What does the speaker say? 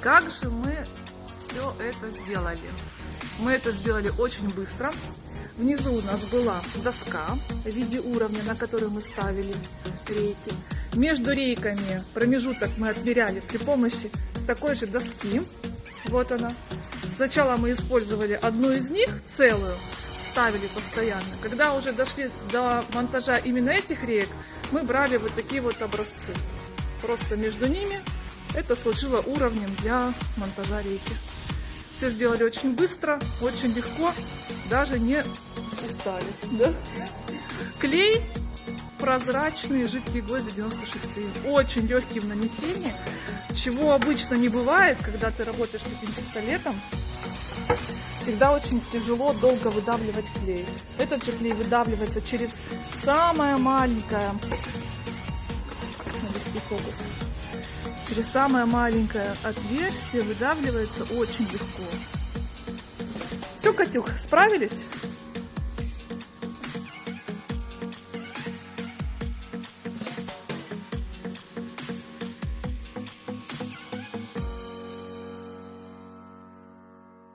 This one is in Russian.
Как же мы все это сделали? Мы это сделали очень быстро. Внизу у нас была доска в виде уровня, на которой мы ставили рейки. Между рейками промежуток мы отмеряли при помощи такой же доски. Вот она. Сначала мы использовали одну из них, целую, ставили постоянно. Когда уже дошли до монтажа именно этих реек, мы брали вот такие вот образцы. Просто между ними это служило уровнем для монтажа рейки. Все сделали очень быстро, очень легко, даже не устали. Да? Клей прозрачные жидкие гвозди 96 очень легкий в нанесении чего обычно не бывает когда ты работаешь с этим пистолетом всегда очень тяжело долго выдавливать клей этот же клей выдавливается через самое маленькое через самое маленькое отверстие выдавливается очень легко все, Катюх, справились?